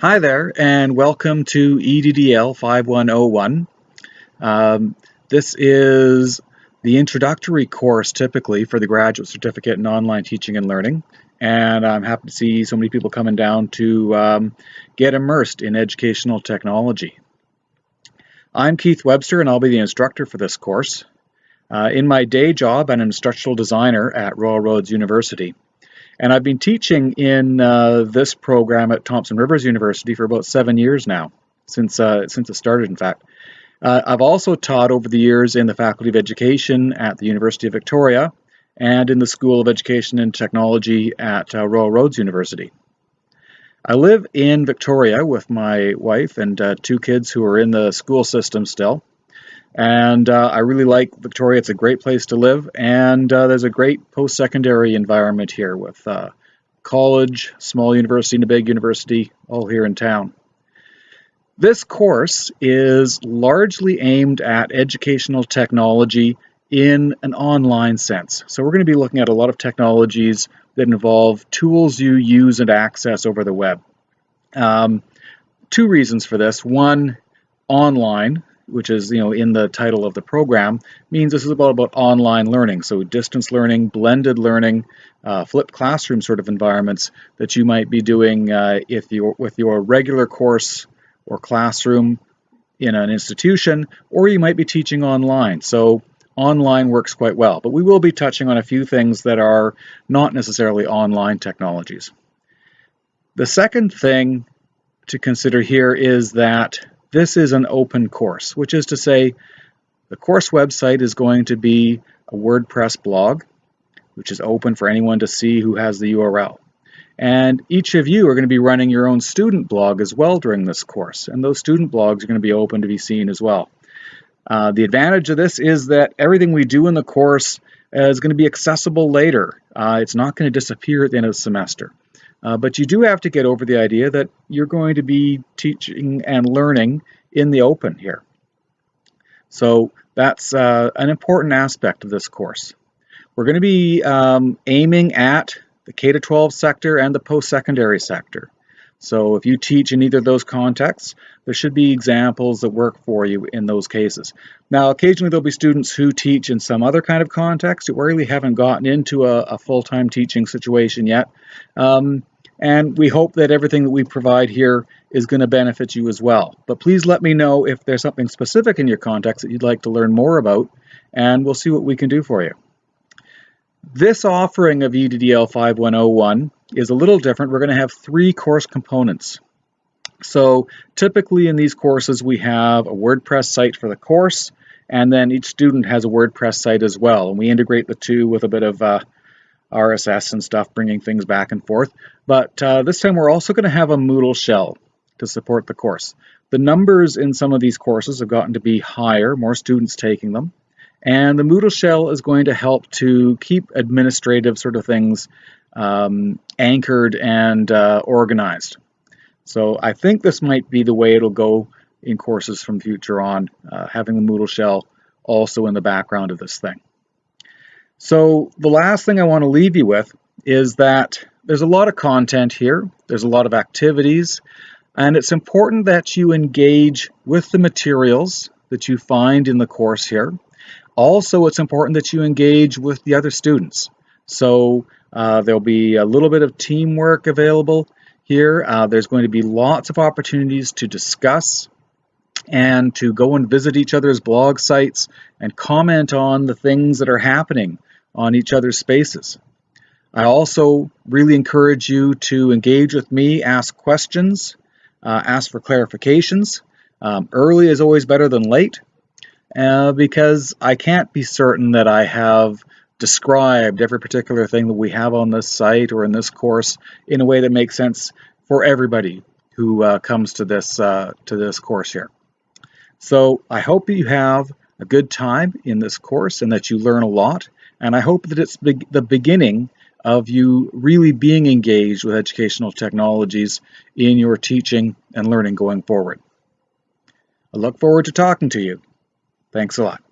Hi there, and welcome to EDDL 5101. Um, this is the introductory course typically for the graduate certificate in online teaching and learning, and I'm happy to see so many people coming down to um, get immersed in educational technology. I'm Keith Webster, and I'll be the instructor for this course. Uh, in my day job, I'm an instructional designer at Royal Roads University. And I've been teaching in uh, this program at Thompson Rivers University for about seven years now, since, uh, since it started, in fact. Uh, I've also taught over the years in the Faculty of Education at the University of Victoria and in the School of Education and Technology at uh, Royal Roads University. I live in Victoria with my wife and uh, two kids who are in the school system still. And uh, I really like Victoria. It's a great place to live, and uh, there's a great post-secondary environment here with uh, college, small university, and a big university, all here in town. This course is largely aimed at educational technology in an online sense. So we're going to be looking at a lot of technologies that involve tools you use and access over the web. Um, two reasons for this. One, online, which is you know in the title of the program, means this is about, about online learning. So distance learning, blended learning, uh, flipped classroom sort of environments that you might be doing uh, if you with your regular course or classroom in an institution, or you might be teaching online. So online works quite well, but we will be touching on a few things that are not necessarily online technologies. The second thing to consider here is that this is an open course, which is to say the course website is going to be a WordPress blog, which is open for anyone to see who has the URL. And each of you are going to be running your own student blog as well during this course, and those student blogs are going to be open to be seen as well. Uh, the advantage of this is that everything we do in the course is going to be accessible later. Uh, it's not going to disappear at the end of the semester. Uh, but you do have to get over the idea that you're going to be teaching and learning in the open here. So that's uh, an important aspect of this course. We're going to be um, aiming at the K-12 sector and the post-secondary sector. So if you teach in either of those contexts, there should be examples that work for you in those cases. Now, occasionally there'll be students who teach in some other kind of context who really haven't gotten into a, a full-time teaching situation yet. Um, and we hope that everything that we provide here is going to benefit you as well. But please let me know if there's something specific in your context that you'd like to learn more about, and we'll see what we can do for you. This offering of EDDL 5101 is a little different. We're going to have three course components. So typically in these courses we have a WordPress site for the course and then each student has a WordPress site as well and we integrate the two with a bit of uh, RSS and stuff bringing things back and forth. But uh, this time we're also going to have a Moodle shell to support the course. The numbers in some of these courses have gotten to be higher, more students taking them. And the Moodle shell is going to help to keep administrative sort of things um, anchored and uh, organized. So I think this might be the way it'll go in courses from future on, uh, having the Moodle shell also in the background of this thing. So the last thing I want to leave you with is that there's a lot of content here, there's a lot of activities, and it's important that you engage with the materials that you find in the course here. Also, it's important that you engage with the other students. So uh, there'll be a little bit of teamwork available here. Uh, there's going to be lots of opportunities to discuss and to go and visit each other's blog sites and comment on the things that are happening on each other's spaces. I also really encourage you to engage with me, ask questions, uh, ask for clarifications. Um, early is always better than late uh, because I can't be certain that I have described every particular thing that we have on this site or in this course in a way that makes sense for everybody who uh, comes to this uh, to this course here. So I hope you have a good time in this course and that you learn a lot. And I hope that it's be the beginning of you really being engaged with educational technologies in your teaching and learning going forward. I look forward to talking to you. Thanks a lot.